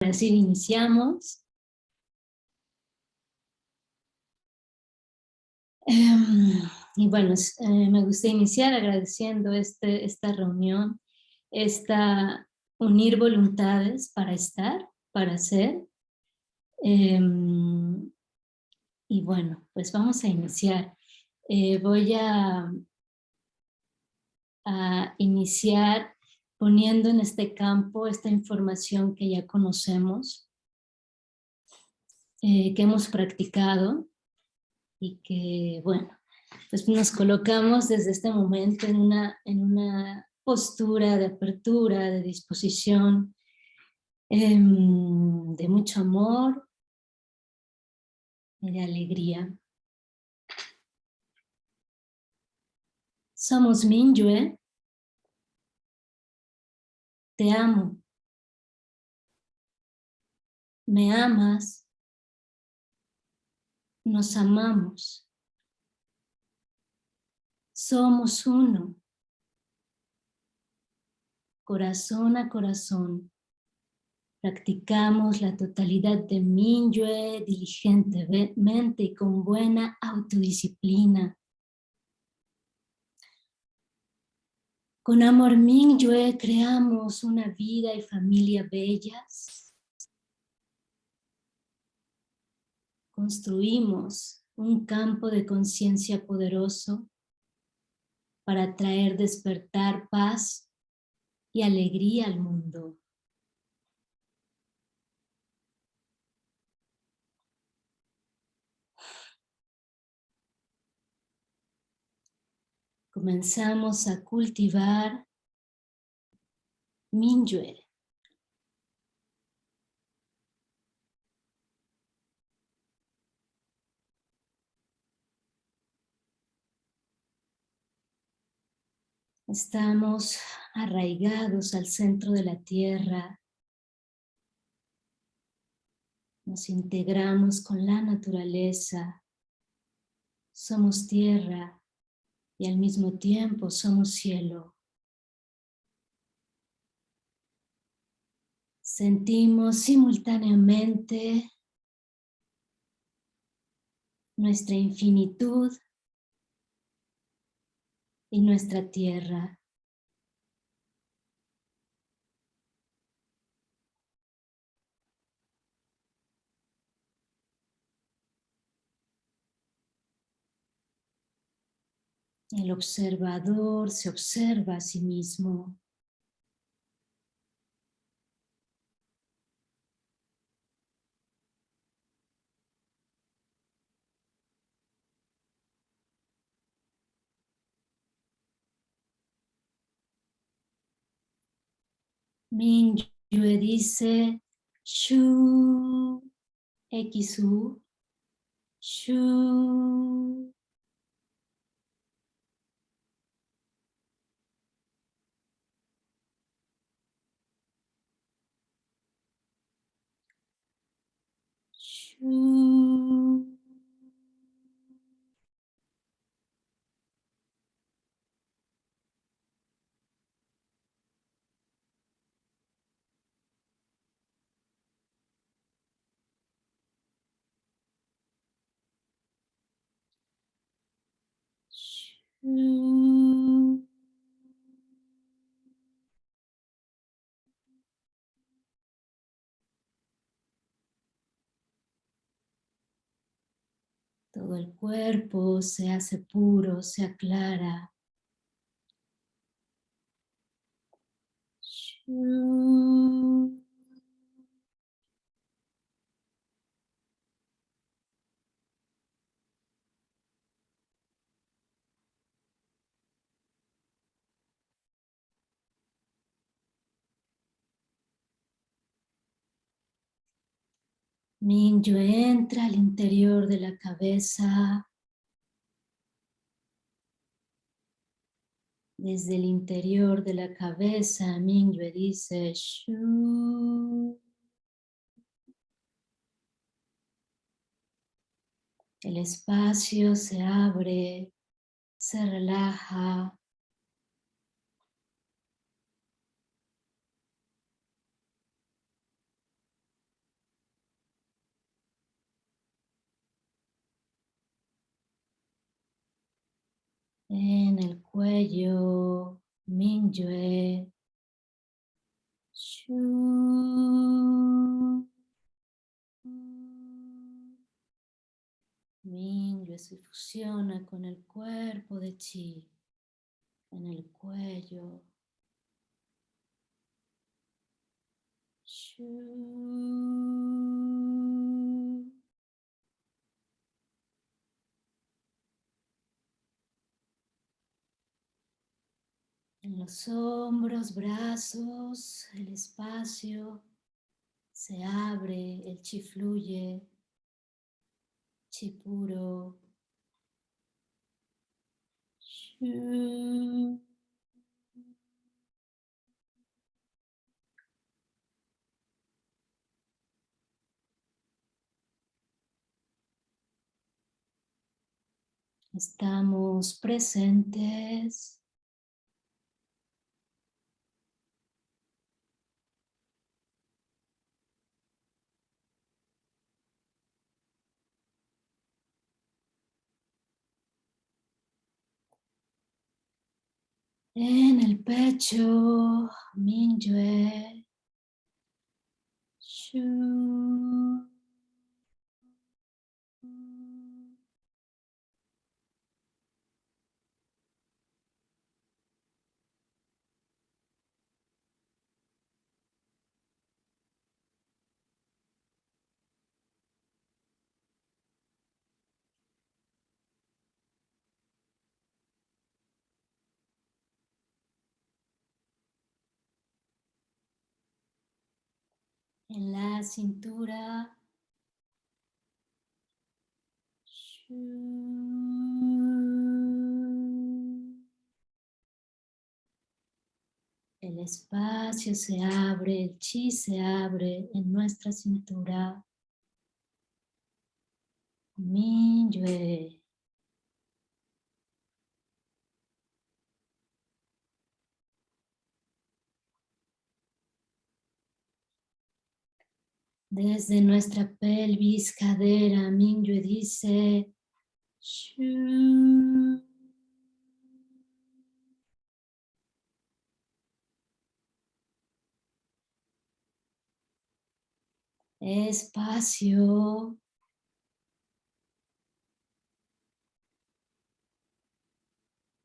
Así iniciamos. Em, y bueno, eh, me gusta iniciar agradeciendo este, esta reunión, esta unir voluntades para estar, para ser. Em, y bueno, pues vamos a iniciar. Eh, voy a, a iniciar poniendo en este campo esta información que ya conocemos, eh, que hemos practicado y que, bueno, pues nos colocamos desde este momento en una, en una postura de apertura, de disposición, em, de mucho amor y de alegría. Somos Minyue, te amo. Me amas. Nos amamos. Somos uno. Corazón a corazón. Practicamos la totalidad de Minyue diligentemente y con buena autodisciplina. Con Amor Mingyue creamos una vida y familia bellas. Construimos un campo de conciencia poderoso para traer despertar paz y alegría al mundo. Comenzamos a cultivar Minyue. Estamos arraigados al centro de la tierra. Nos integramos con la naturaleza. Somos tierra y al mismo tiempo somos cielo. Sentimos simultáneamente nuestra infinitud y nuestra tierra. El observador se observa a sí mismo. Yue dice Shu Xu Shu 嗯。Todo el cuerpo se hace puro, se aclara. Mingyue entra al interior de la cabeza. Desde el interior de la cabeza, Mingyue dice Shu. El espacio se abre, se relaja, En el cuello, Mingyue. Shu. Mingyue se fusiona con el cuerpo de Chi en el cuello. En los hombros, brazos, el espacio se abre, el chi fluye, chi puro. Estamos presentes. En el pecho, Mingyue. Shu. En la cintura. El espacio se abre, el chi se abre en nuestra cintura. Desde nuestra pelvis, cadera, Mingyue dice Shu. Espacio.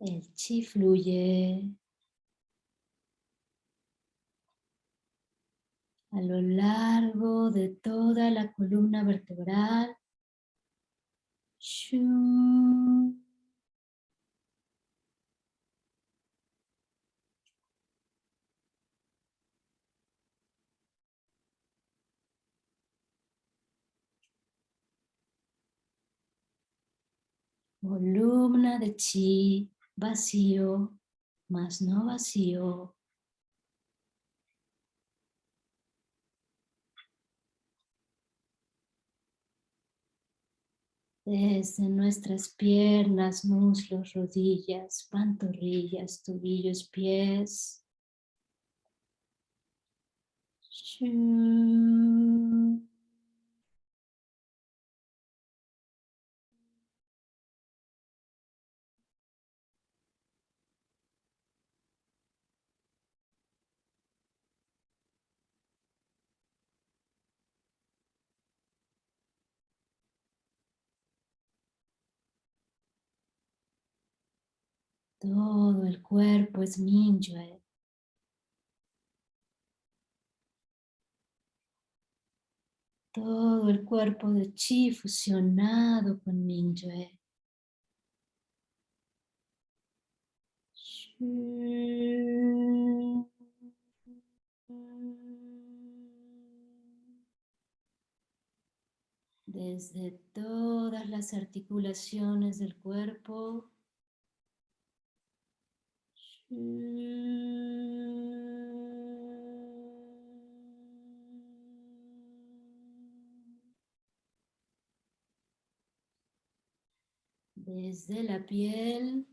El chi fluye. A lo largo de toda la columna vertebral. Columna de chi, vacío, más no vacío. Desde nuestras piernas, muslos, rodillas, pantorrillas, tobillos, pies. Todo el cuerpo es Mingyue. Todo el cuerpo de Chi fusionado con Mingyue. Desde todas las articulaciones del cuerpo desde la piel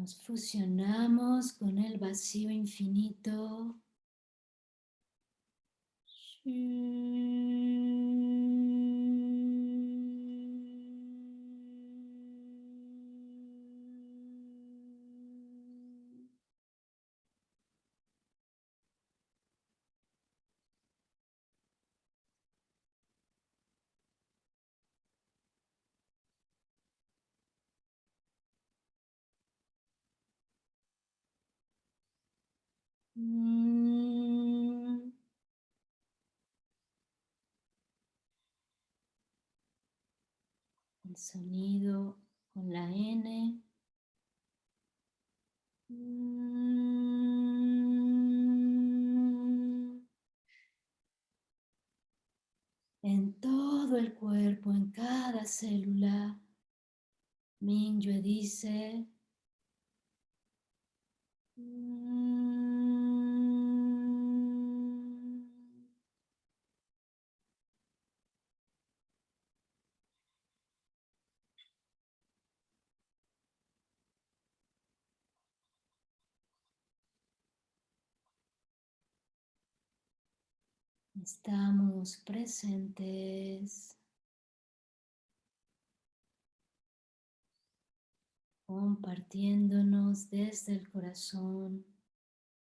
Nos fusionamos con el vacío infinito. Sonido con la N. En todo el cuerpo, en cada célula, Mingyue dice Estamos presentes. Compartiéndonos desde el corazón,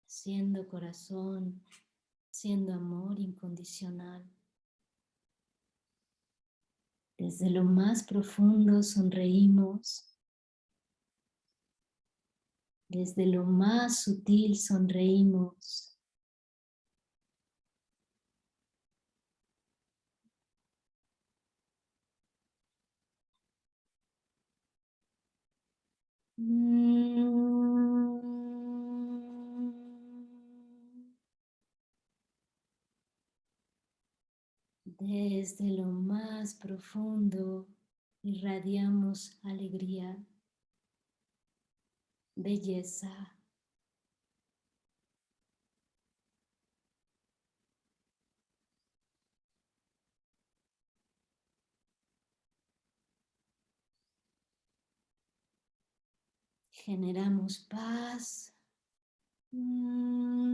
siendo corazón, siendo amor incondicional. Desde lo más profundo sonreímos. Desde lo más sutil sonreímos. Desde lo más profundo irradiamos alegría, belleza, generamos paz. Mm.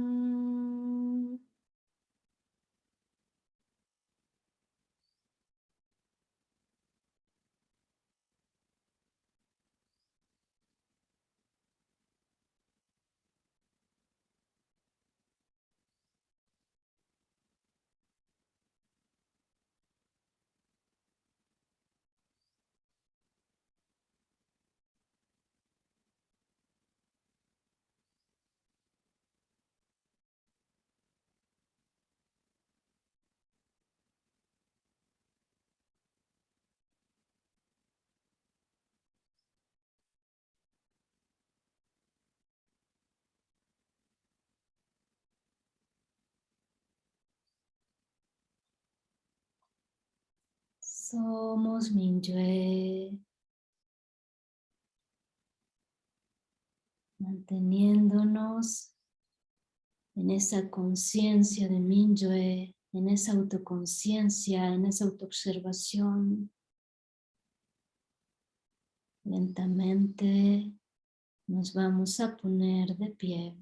Somos Mingyue. Manteniéndonos en esa conciencia de Mingyue, en esa autoconciencia, en esa autoobservación. Lentamente nos vamos a poner de pie.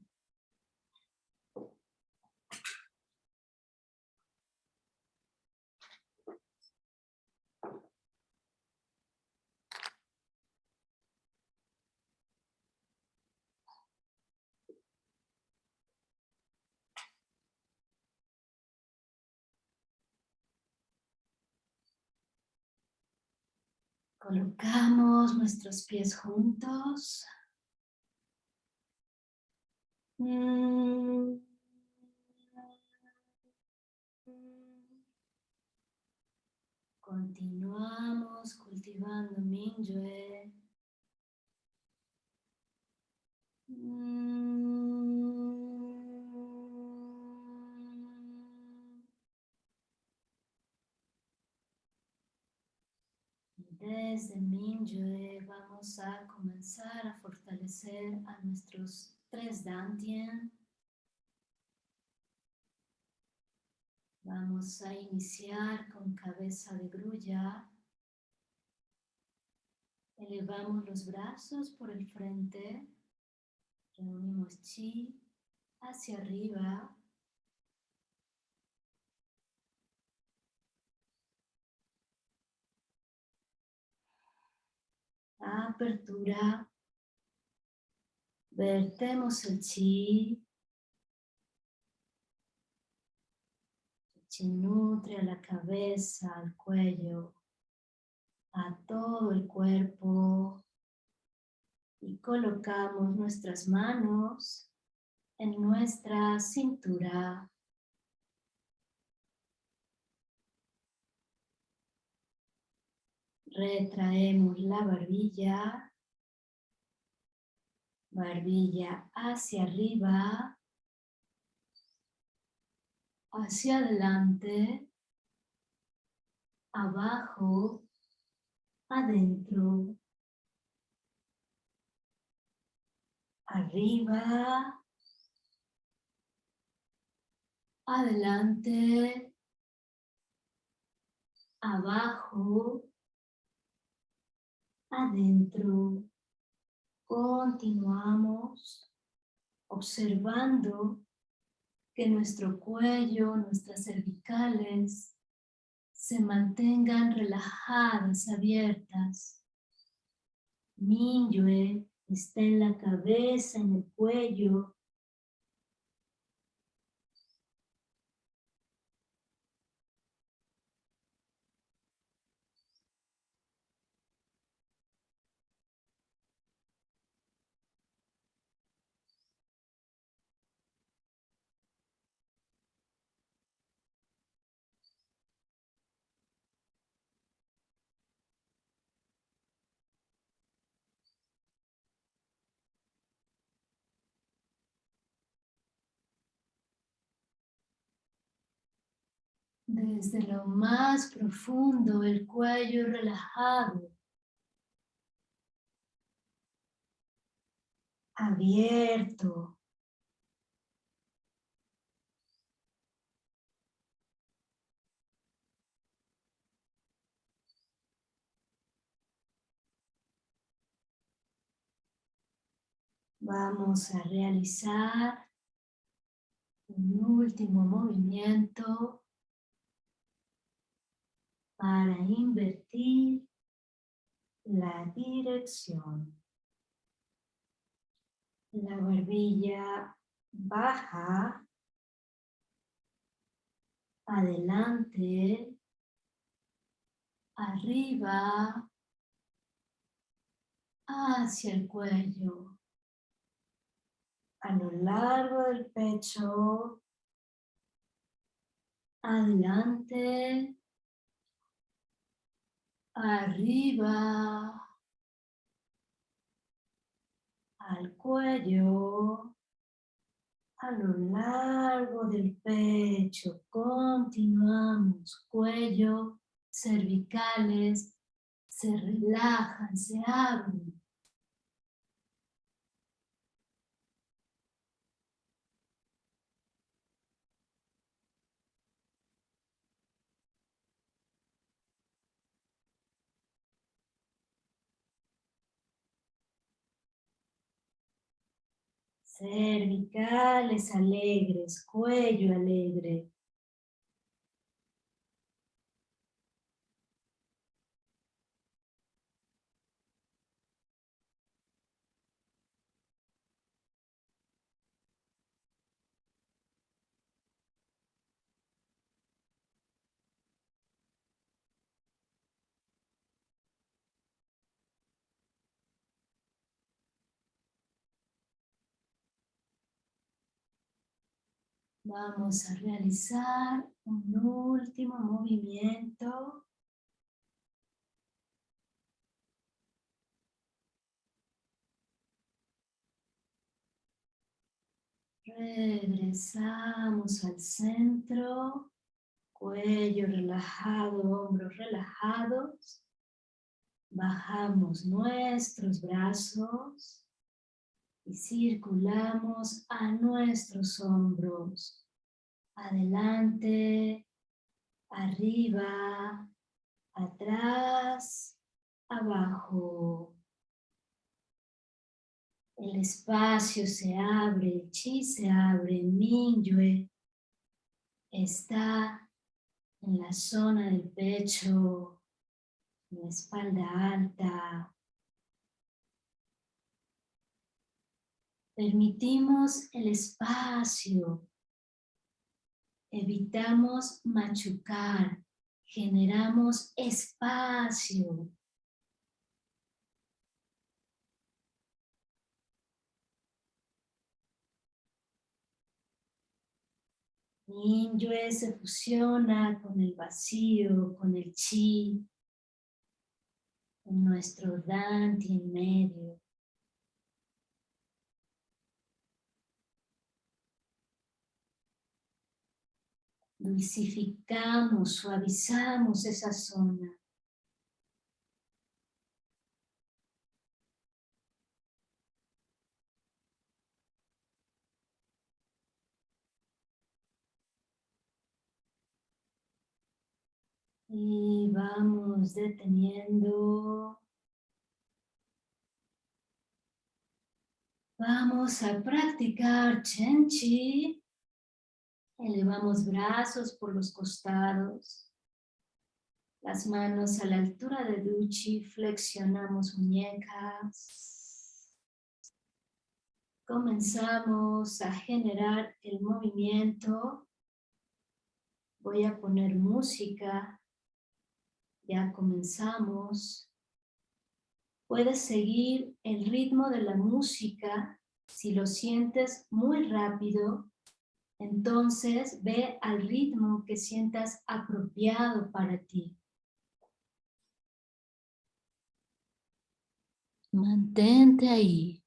Colocamos nuestros pies juntos. Mm. Continuamos cultivando Mingyue. Desde Mingyue vamos a comenzar a fortalecer a nuestros tres Dantien. Vamos a iniciar con cabeza de grulla. Elevamos los brazos por el frente. Reunimos chi hacia arriba. Apertura. Vertemos el chi. El chi nutre a la cabeza, al cuello, a todo el cuerpo. Y colocamos nuestras manos en nuestra cintura. Retraemos la barbilla, barbilla hacia arriba, hacia adelante, abajo, adentro, arriba, adelante, abajo, adentro. Continuamos observando que nuestro cuello, nuestras cervicales se mantengan relajadas, abiertas. Minyue está en la cabeza, en el cuello, desde lo más profundo, el cuello relajado, abierto. Vamos a realizar un último movimiento para invertir la dirección. La barbilla baja, adelante, arriba, hacia el cuello, a lo largo del pecho, adelante, arriba, al cuello, a lo largo del pecho, continuamos, cuello, cervicales, se relajan, se abren. Cervicales alegres, cuello alegre. Vamos a realizar un último movimiento. Regresamos al centro, cuello relajado, hombros relajados. Bajamos nuestros brazos y circulamos a nuestros hombros, adelante, arriba, atrás, abajo. El espacio se abre, el chi se abre, Minyue está en la zona del pecho, la espalda alta. Permitimos el espacio, evitamos machucar, generamos espacio. Ninyue se fusiona con el vacío, con el chi, con nuestro Dante en medio. Dulcificamos, suavizamos esa zona. Y vamos deteniendo. Vamos a practicar Chenchi. Elevamos brazos por los costados. Las manos a la altura de Duchi. Flexionamos muñecas. Comenzamos a generar el movimiento. Voy a poner música ya comenzamos. Puedes seguir el ritmo de la música. Si lo sientes muy rápido, entonces ve al ritmo que sientas apropiado para ti. Mantente ahí.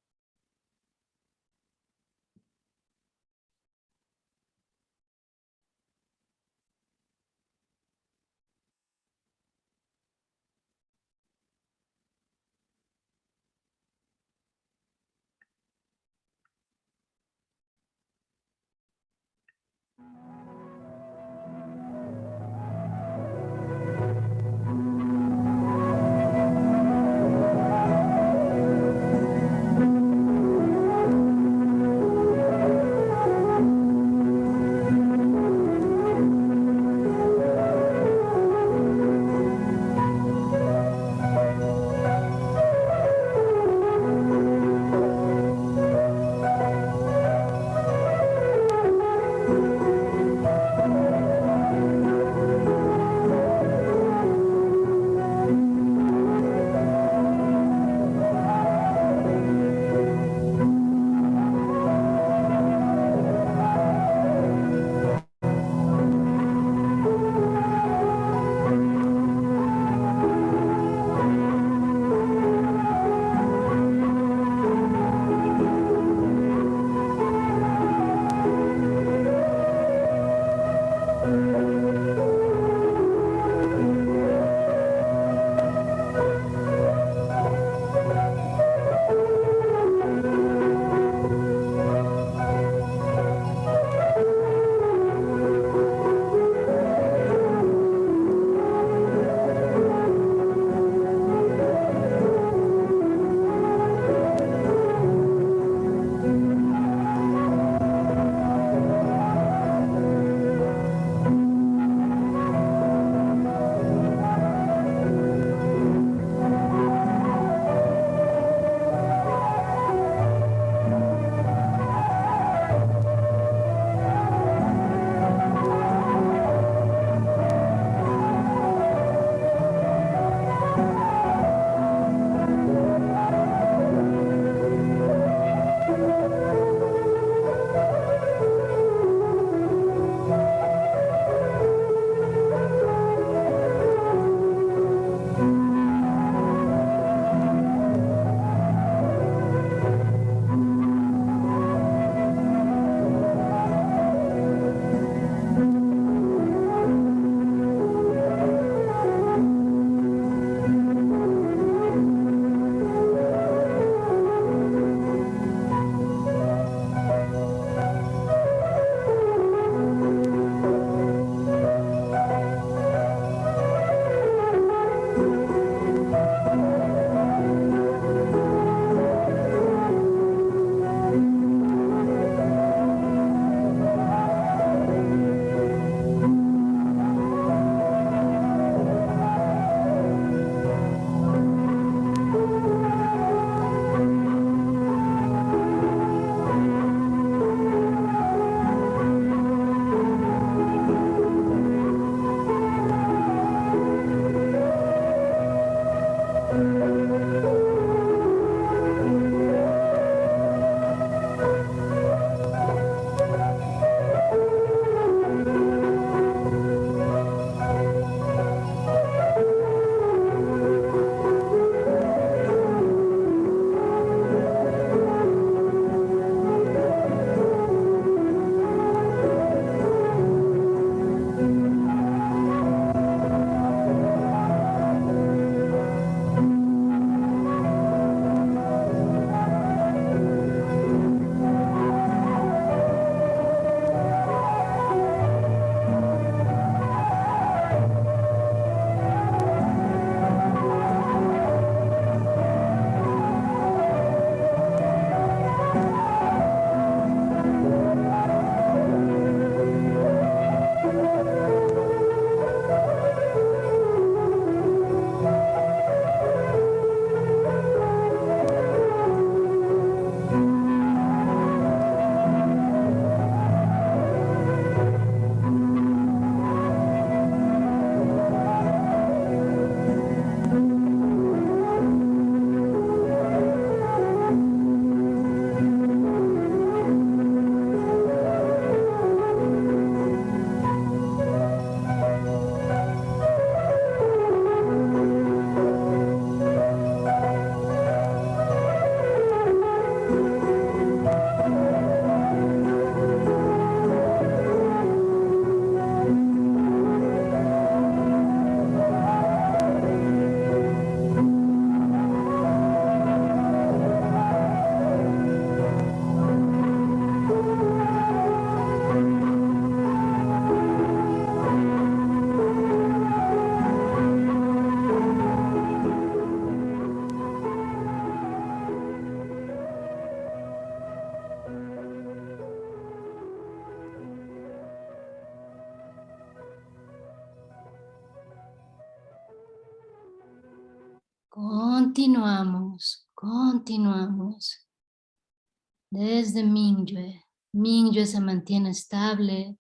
Mingyue se mantiene estable.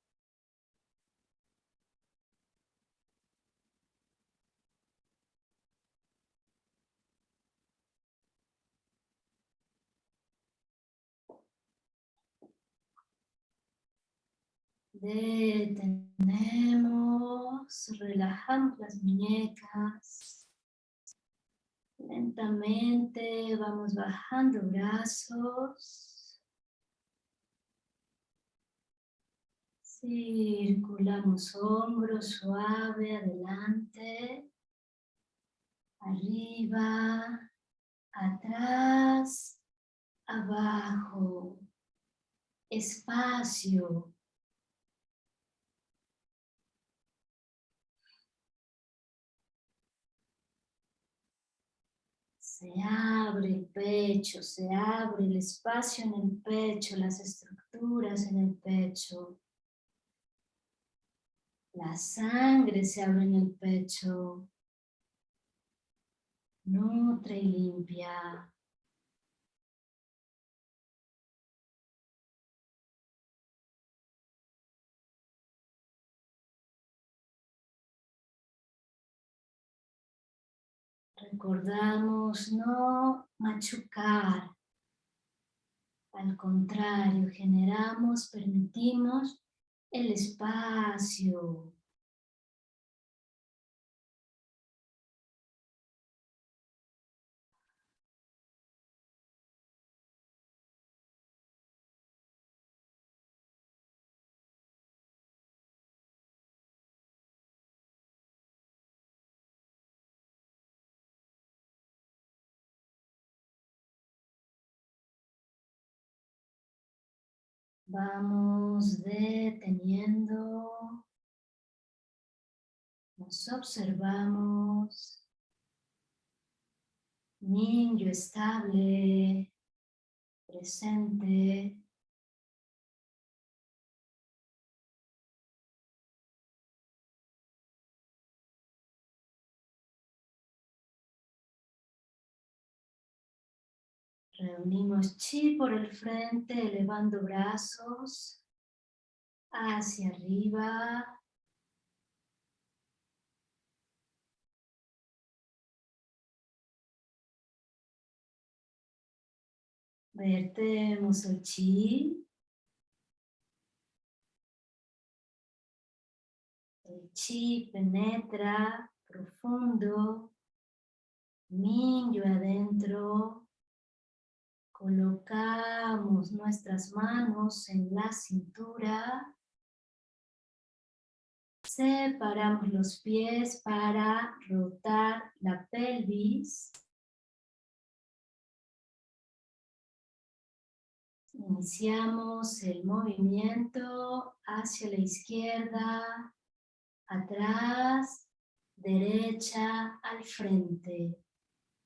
Detenemos, relajamos las muñecas. Lentamente vamos bajando brazos. Circulamos hombros suave adelante, arriba, atrás, abajo, espacio, Se abre el pecho, se abre el espacio en el pecho, las estructuras en el pecho. La sangre se abre en el pecho. Nutre y limpia. Recordamos no machucar. Al contrario, generamos, permitimos el espacio. Vamos deteniendo, nos observamos, niño estable, presente, Reunimos chi por el frente, elevando brazos hacia arriba. Vertemos el chi. El chi penetra profundo, niño adentro, Colocamos nuestras manos en la cintura. Separamos los pies para rotar la pelvis. Iniciamos el movimiento hacia la izquierda, atrás, derecha, al frente.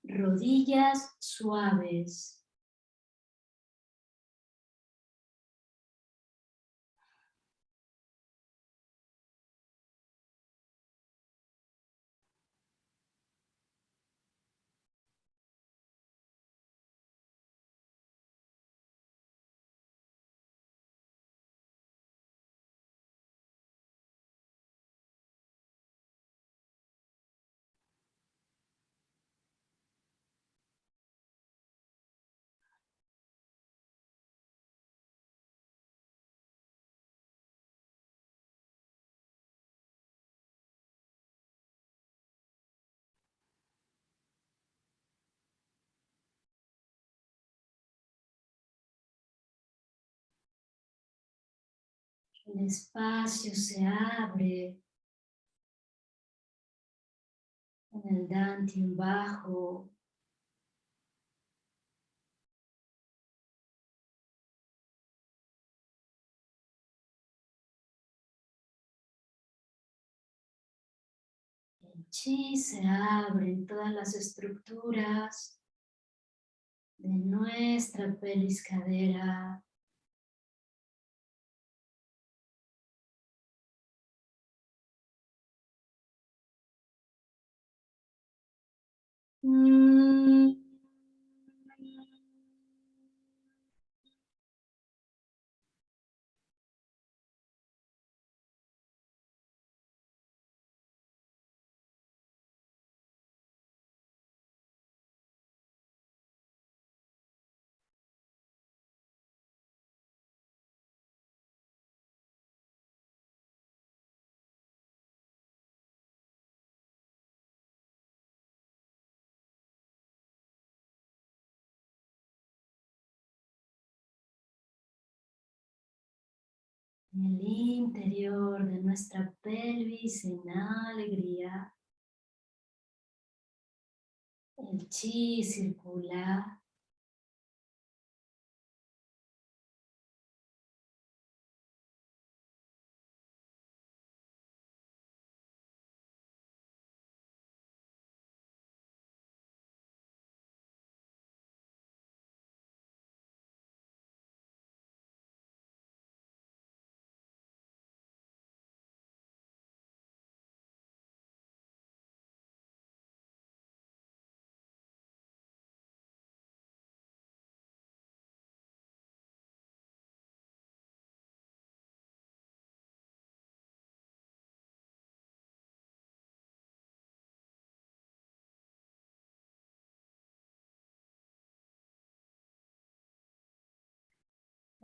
Rodillas suaves. El espacio se abre en el dantium bajo. El chi se abre en todas las estructuras de nuestra pelvis cadera. Mm. El interior de nuestra pelvis en alegría. El chi circula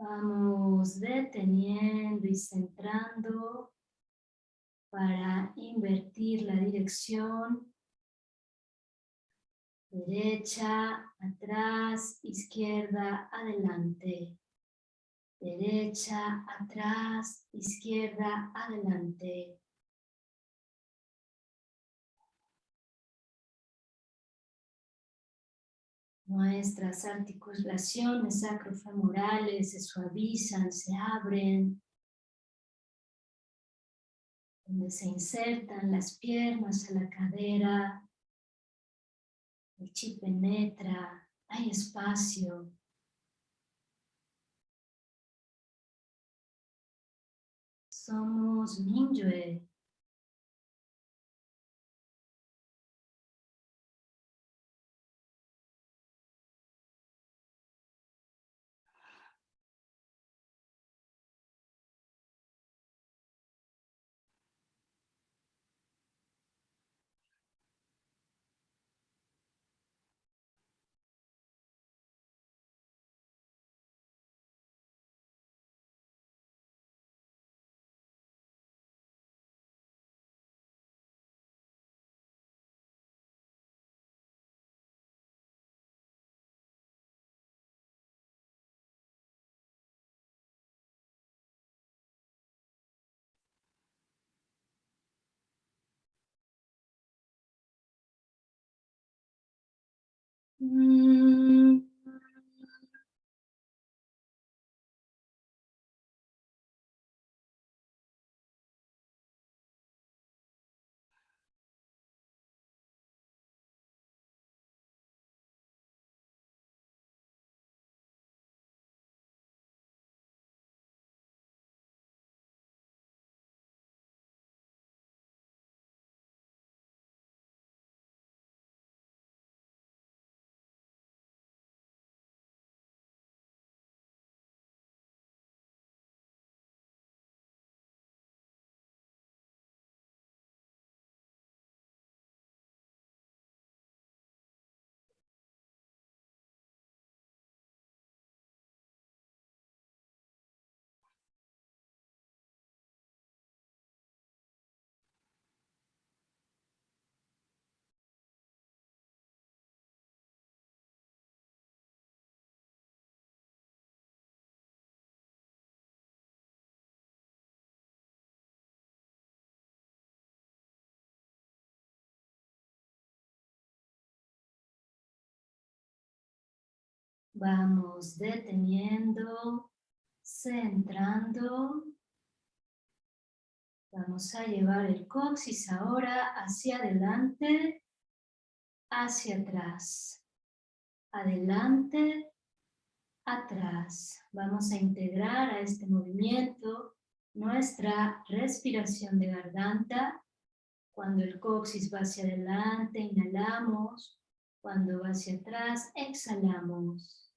Vamos deteniendo y centrando para invertir la dirección. Derecha, atrás, izquierda, adelante. Derecha, atrás, izquierda, adelante. Nuestras articulaciones sacrofemorales se suavizan, se abren. Donde se insertan las piernas a la cadera. El chi penetra, hay espacio. Somos Mingyue. Mm. Vamos deteniendo, centrando. Vamos a llevar el coxis ahora hacia adelante, hacia atrás. Adelante, atrás. Vamos a integrar a este movimiento nuestra respiración de garganta. Cuando el coxis va hacia adelante, inhalamos. Cuando va hacia atrás, exhalamos.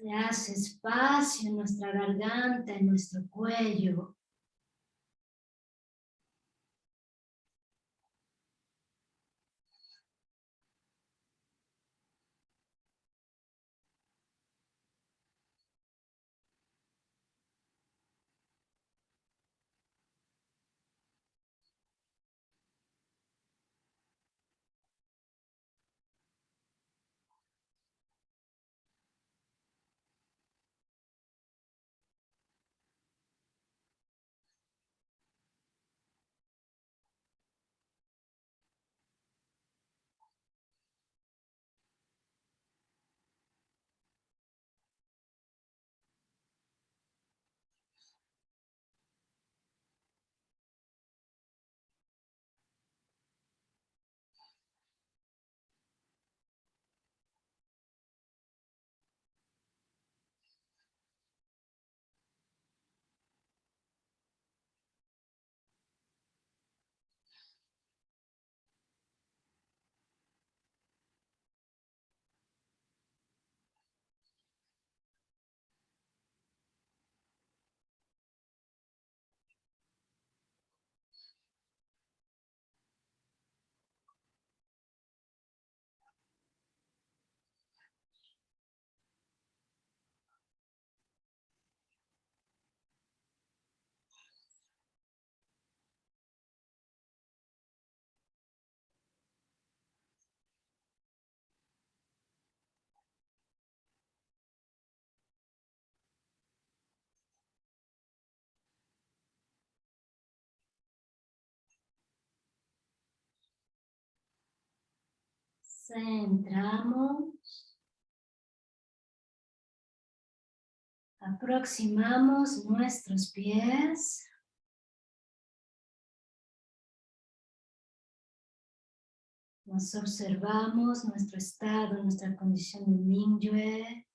Se hace espacio en nuestra garganta, en nuestro cuello. Centramos. Aproximamos nuestros pies. Nos observamos nuestro estado, nuestra condición de Mingyue.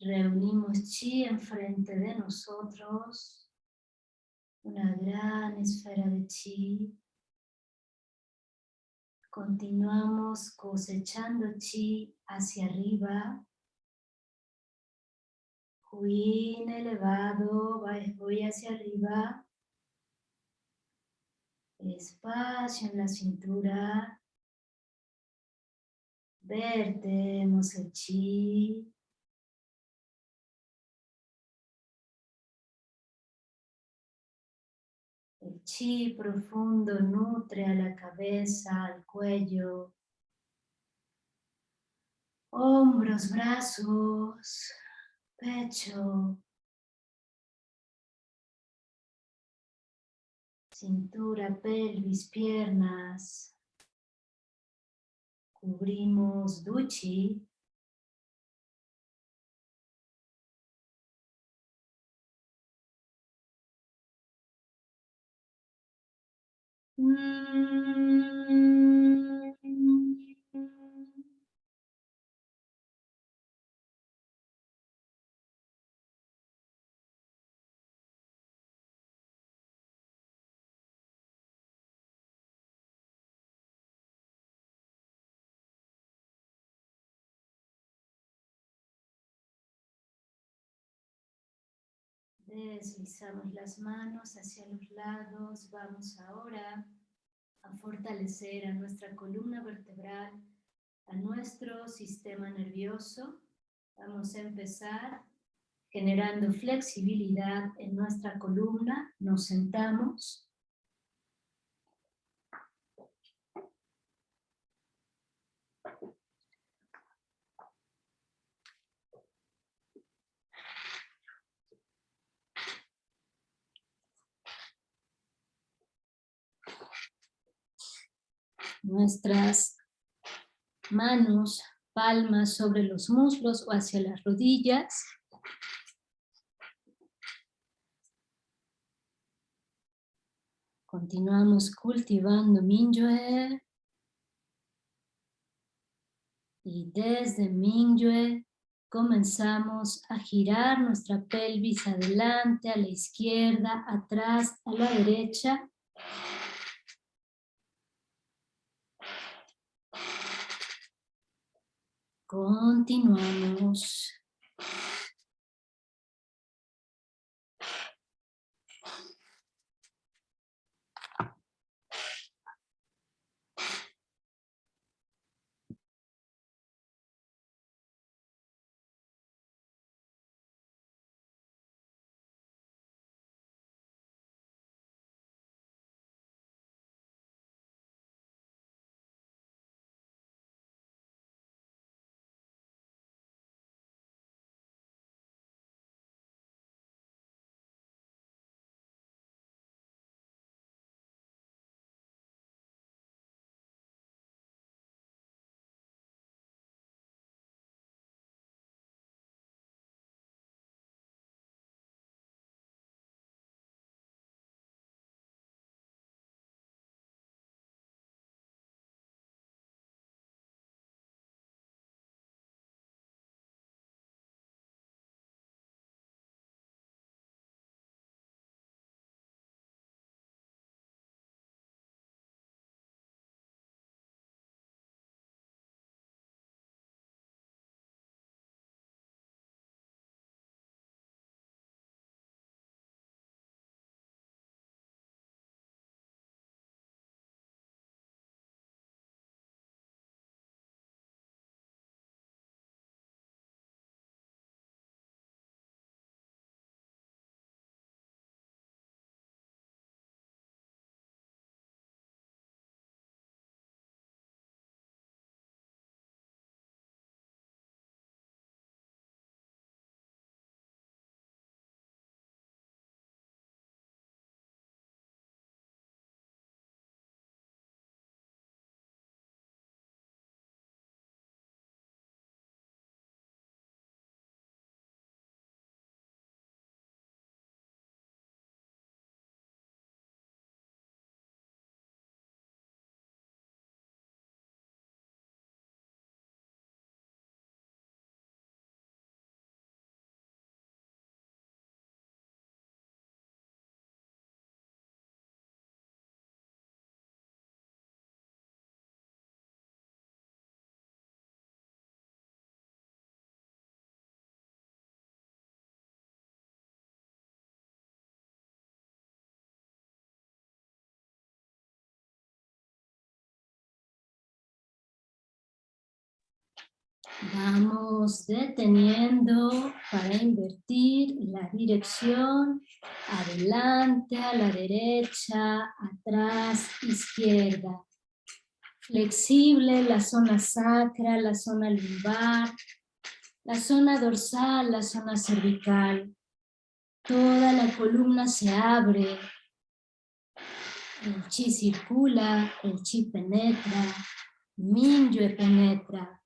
Reunimos chi enfrente de nosotros. Una gran esfera de chi. Continuamos cosechando chi hacia arriba. Huin elevado, voy hacia arriba. Espacio en la cintura. Vertemos el chi. Chi profundo nutre a la cabeza, al cuello, hombros, brazos, pecho, cintura, pelvis, piernas. Cubrimos duchi Deslizamos las manos hacia los lados. Vamos ahora a fortalecer a nuestra columna vertebral, a nuestro sistema nervioso. Vamos a empezar generando flexibilidad en nuestra columna. Nos sentamos. Nuestras manos, palmas sobre los muslos o hacia las rodillas. Continuamos cultivando Mingyue. Y desde Mingyue comenzamos a girar nuestra pelvis adelante, a la izquierda, atrás, a la derecha. Continuamos. Vamos deteniendo para invertir la dirección, adelante, a la derecha, atrás, izquierda. Flexible la zona sacra, la zona lumbar, la zona dorsal, la zona cervical. Toda la columna se abre. El chi circula, el chi penetra, Minyue penetra.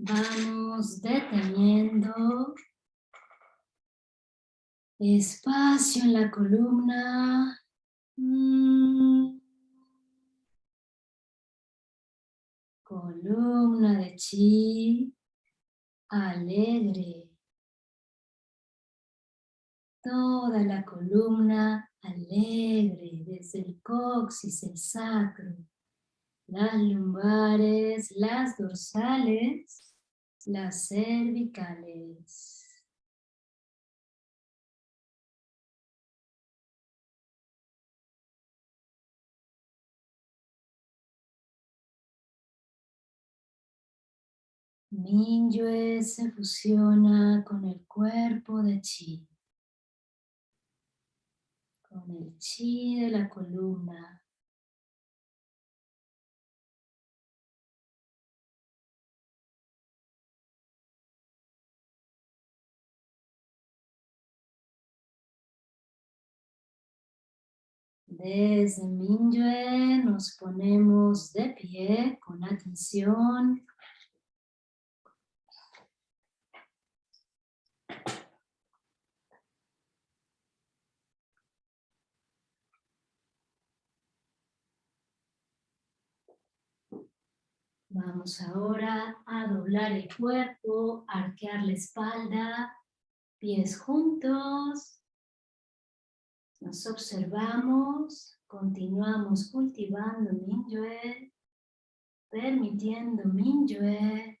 Vamos deteniendo espacio en la columna. Mm. Columna de chi alegre. Toda la columna alegre, desde el coxis, el sacro, las lumbares, las dorsales, las cervicales. Minyue se fusiona con el cuerpo de Chi, con el Chi de la columna. Desde Minyue nos ponemos de pie con atención Vamos ahora a doblar el cuerpo, arquear la espalda, pies juntos. Nos observamos, continuamos cultivando Minyue, permitiendo Minyue.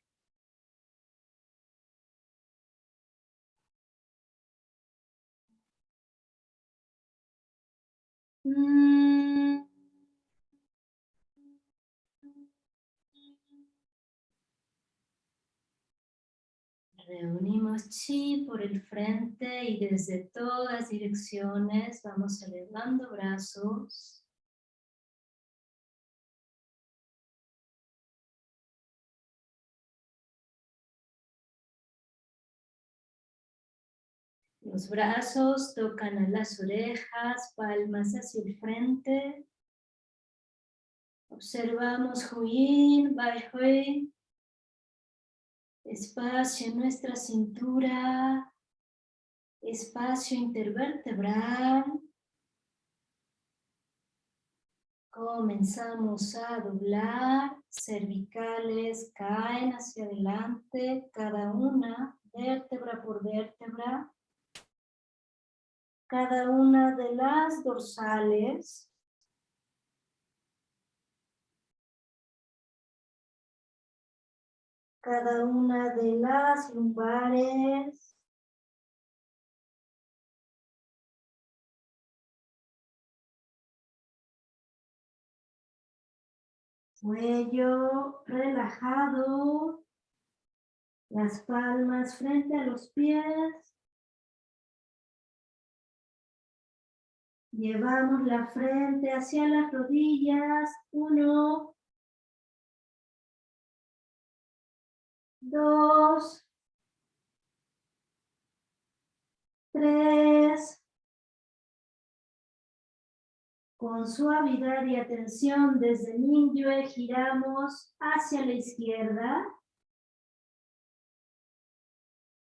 Reunimos chi por el frente y desde todas direcciones vamos elevando brazos. Los brazos tocan a las orejas, palmas hacia el frente. Observamos Huyin, Bai Hui, espacio en nuestra cintura, espacio intervertebral. Comenzamos a doblar, cervicales caen hacia adelante, cada una, vértebra por vértebra. Cada una de las dorsales cada una de las lumbares. Cuello relajado, las palmas frente a los pies. Llevamos la frente hacia las rodillas. Uno, dos, tres, con suavidad y atención desde Minyue giramos hacia la izquierda,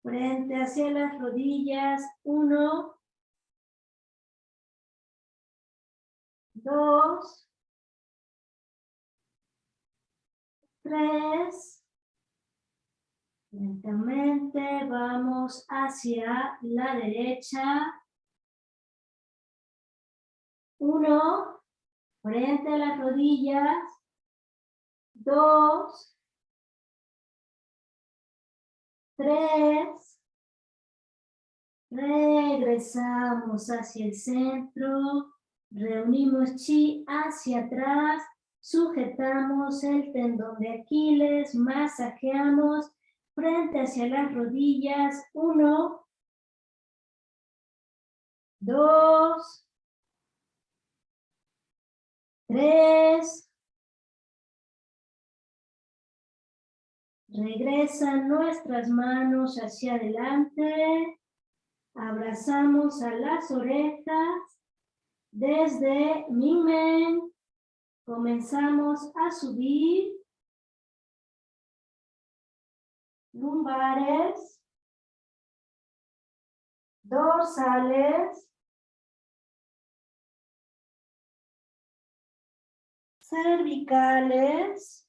frente hacia las rodillas, uno, dos, tres, Lentamente vamos hacia la derecha. Uno, frente a las rodillas. Dos. Tres. Regresamos hacia el centro. Reunimos chi hacia atrás. Sujetamos el tendón de Aquiles. Masajeamos frente hacia las rodillas, uno, dos, tres, regresan nuestras manos hacia adelante, abrazamos a las orejas, desde Mingmen comenzamos a subir lumbares, dorsales, cervicales,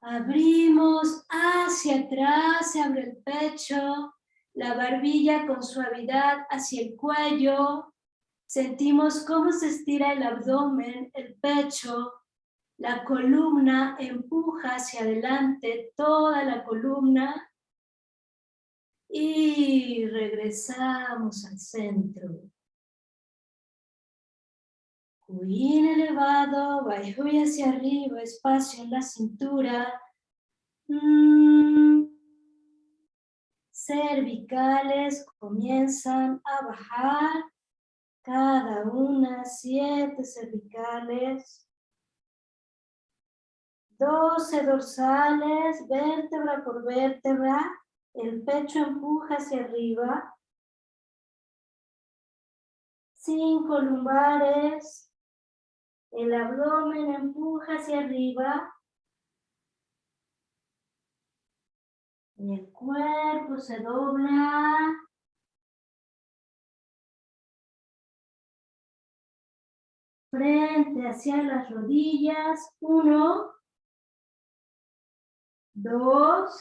abrimos hacia atrás, se abre el pecho, la barbilla con suavidad hacia el cuello, sentimos cómo se estira el abdomen, el pecho, la columna empuja hacia adelante toda la columna y regresamos al centro. Cuín elevado, Baihui hacia arriba, espacio en la cintura. Mm. Cervicales comienzan a bajar, cada una siete cervicales. 12 dorsales, vértebra por vértebra, el pecho empuja hacia arriba. 5 lumbares, el abdomen empuja hacia arriba. Y el cuerpo se dobla. Frente hacia las rodillas. Uno dos,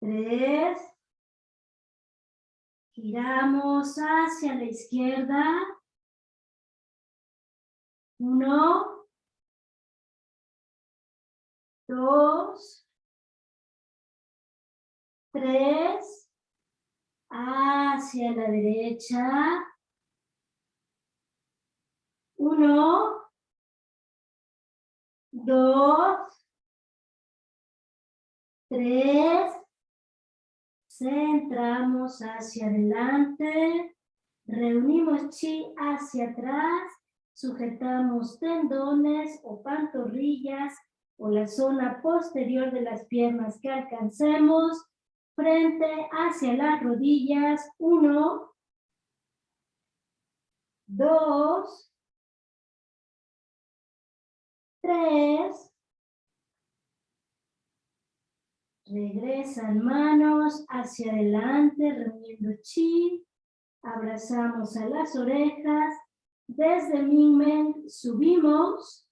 tres, giramos hacia la izquierda, uno, dos, tres, hacia la derecha, uno, dos, tres, centramos hacia adelante, reunimos chi hacia atrás, sujetamos tendones o pantorrillas o la zona posterior de las piernas que alcancemos, frente hacia las rodillas, uno, dos, tres, regresan manos hacia adelante, reuniendo chi, abrazamos a las orejas, desde Mingmen subimos,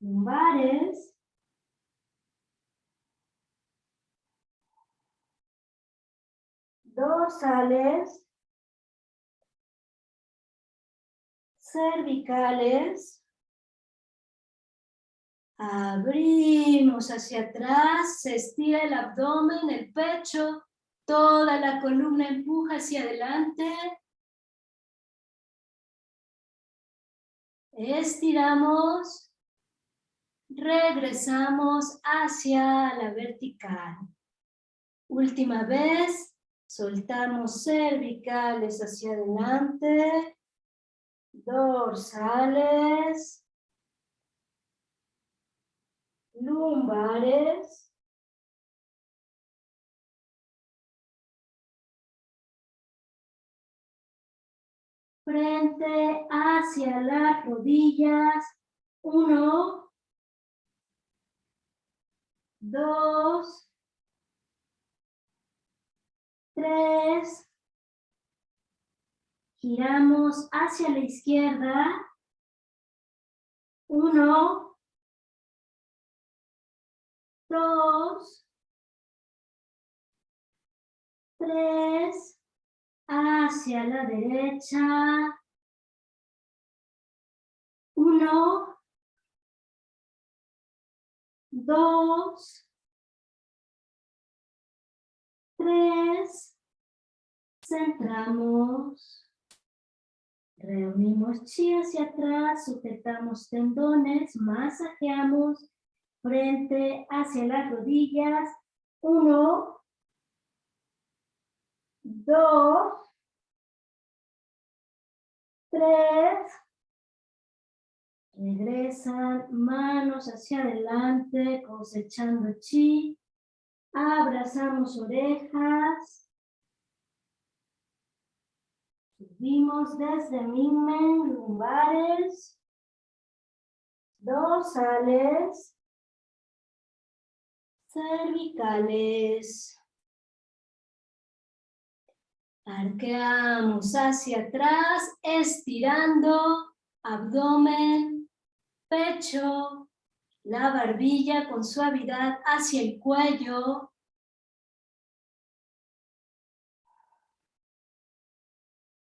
lumbares, dorsales, cervicales, Abrimos hacia atrás, se estira el abdomen, el pecho, toda la columna empuja hacia adelante. Estiramos, regresamos hacia la vertical. Última vez, soltamos cervicales hacia adelante, dorsales, lumbares, frente hacia las rodillas, uno, dos, tres, giramos hacia la izquierda, uno, dos, tres, hacia la derecha, uno, dos, tres, centramos, reunimos chi hacia atrás, sujetamos tendones, masajeamos frente hacia las rodillas. Uno, dos, tres. Regresan manos hacia adelante, cosechando chi. Abrazamos orejas. Subimos desde Minmen, lumbares dorsales, cervicales. Arqueamos hacia atrás, estirando abdomen, pecho, la barbilla con suavidad hacia el cuello.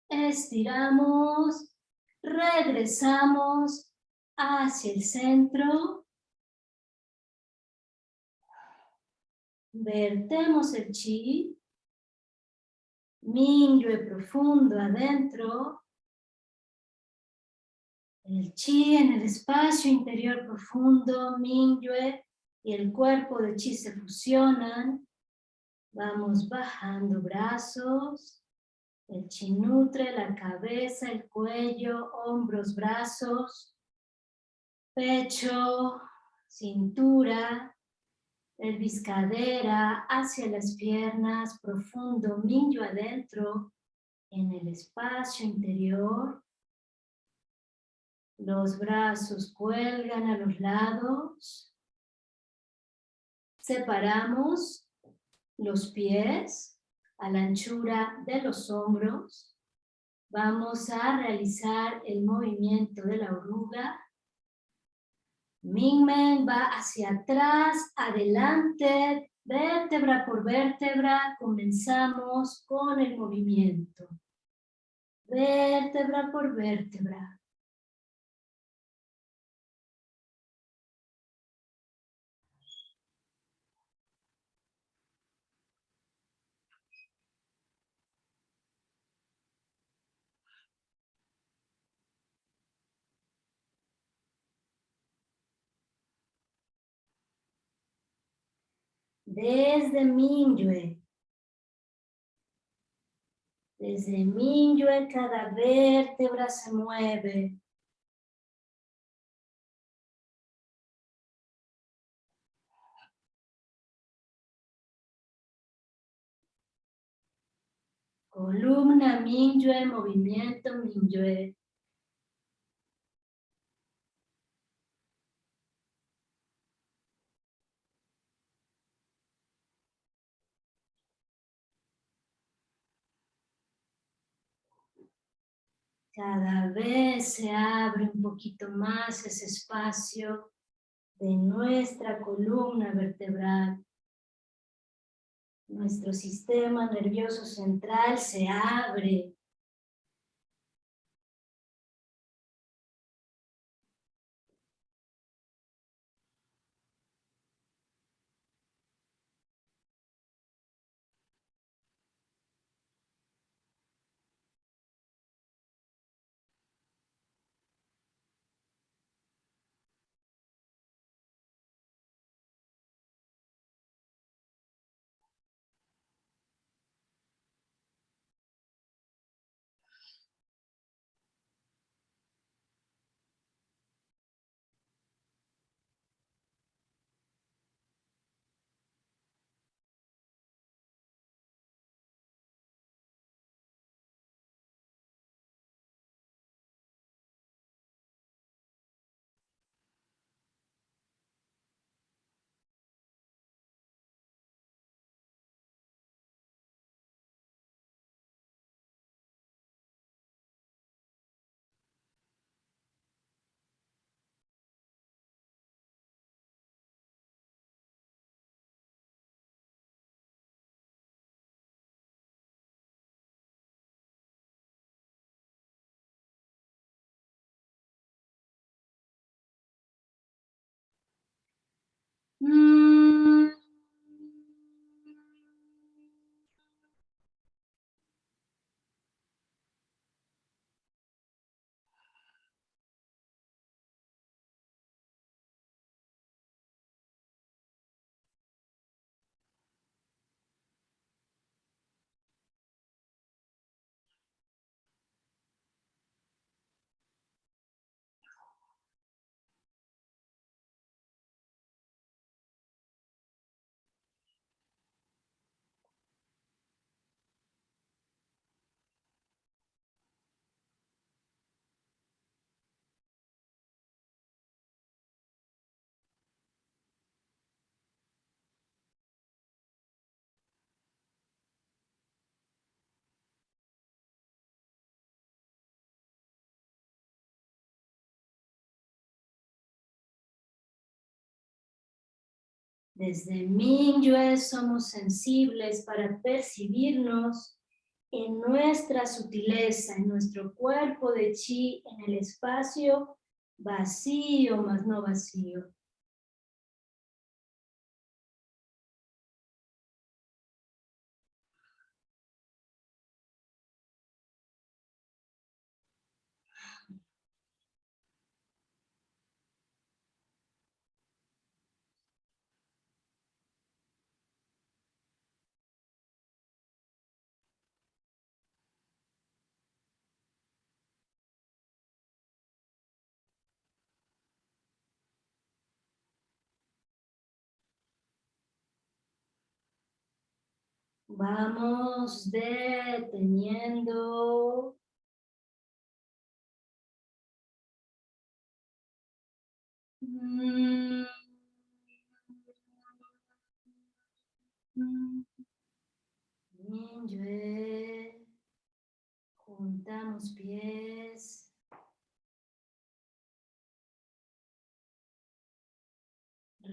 Estiramos, regresamos hacia el centro. Vertemos el chi. Mingyue profundo adentro. El chi en el espacio interior profundo, Mingyue y el cuerpo de chi se fusionan. Vamos bajando brazos. El chi nutre la cabeza, el cuello, hombros, brazos, pecho, cintura, pelvis cadera, hacia las piernas, profundo, minyo adentro, en el espacio interior. Los brazos cuelgan a los lados. Separamos los pies a la anchura de los hombros. Vamos a realizar el movimiento de la oruga. Mingmen va hacia atrás, adelante, vértebra por vértebra. Comenzamos con el movimiento. Vértebra por vértebra. Desde Minyue. Desde Minyue cada vértebra se mueve. Columna Minyue, movimiento Minyue. Cada vez se abre un poquito más ese espacio de nuestra columna vertebral. Nuestro sistema nervioso central se abre Mm. Desde Mingyue somos sensibles para percibirnos en nuestra sutileza, en nuestro cuerpo de chi, en el espacio vacío más no vacío. Vamos deteniendo. Juntamos pies.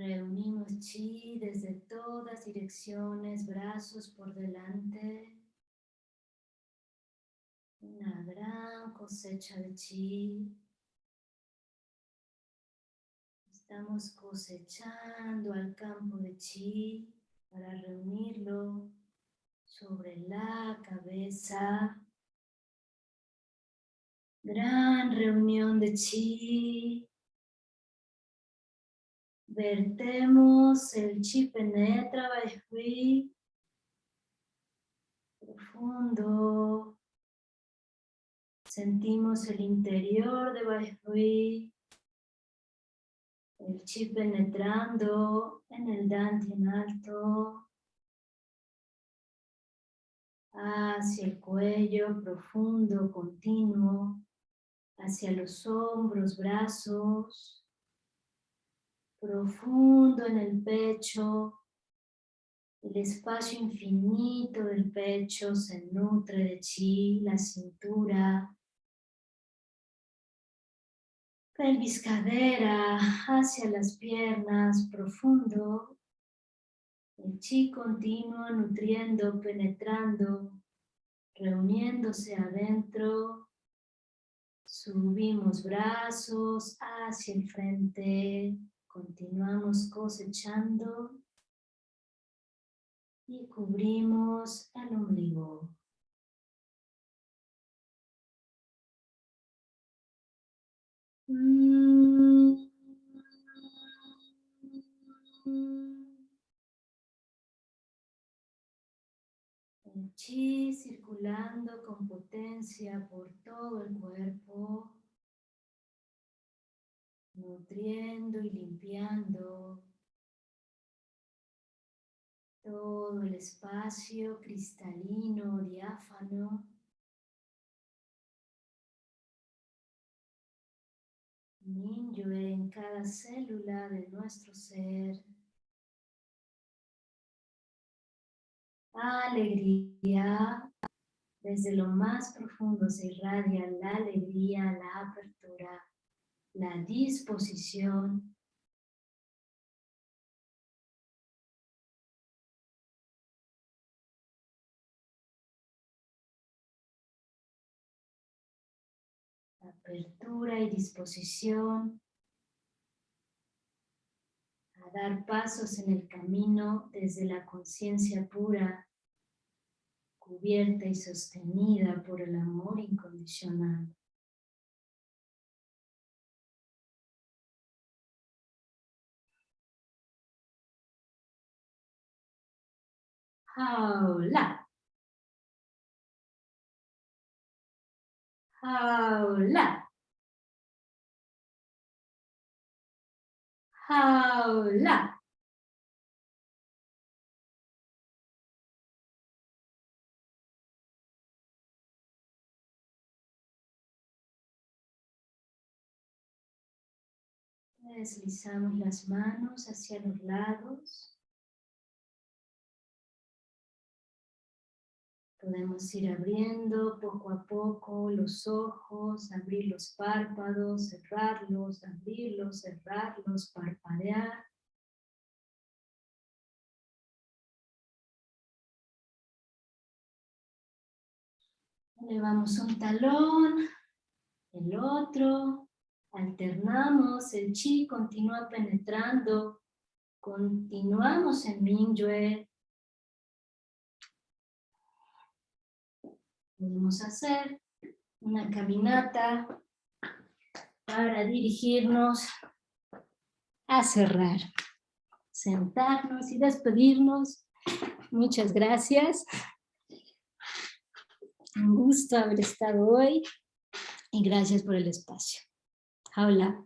Reunimos chi desde todas direcciones, brazos por delante. Una gran cosecha de chi. Estamos cosechando al campo de chi para reunirlo sobre la cabeza. Gran reunión de chi Vertemos el chi penetra Baihui profundo. Sentimos el interior de Baihui. El chi penetrando en el en alto. Hacia el cuello profundo, continuo. Hacia los hombros, brazos profundo en el pecho, el espacio infinito del pecho se nutre de chi, la cintura, pelvis cadera hacia las piernas, profundo, el chi continuo nutriendo, penetrando, reuniéndose adentro, subimos brazos hacia el frente, Continuamos cosechando y cubrimos el ombligo. El chi circulando con potencia por todo el cuerpo nutriendo y limpiando todo el espacio cristalino, diáfano. Ninyue en cada célula de nuestro ser. Alegría. Desde lo más profundo se irradia la alegría, la apertura la disposición apertura y disposición a dar pasos en el camino desde la conciencia pura, cubierta y sostenida por el amor incondicional. Jaula. Jaula. Jaula. Deslizamos las manos hacia los lados. Podemos ir abriendo poco a poco los ojos, abrir los párpados, cerrarlos, abrirlos, cerrarlos, parpadear. Elevamos un talón, el otro, alternamos, el chi continúa penetrando, continuamos en Mingyue, Podemos hacer una caminata para dirigirnos a cerrar. Sentarnos y despedirnos. Muchas gracias. Un gusto haber estado hoy y gracias por el espacio. Hola.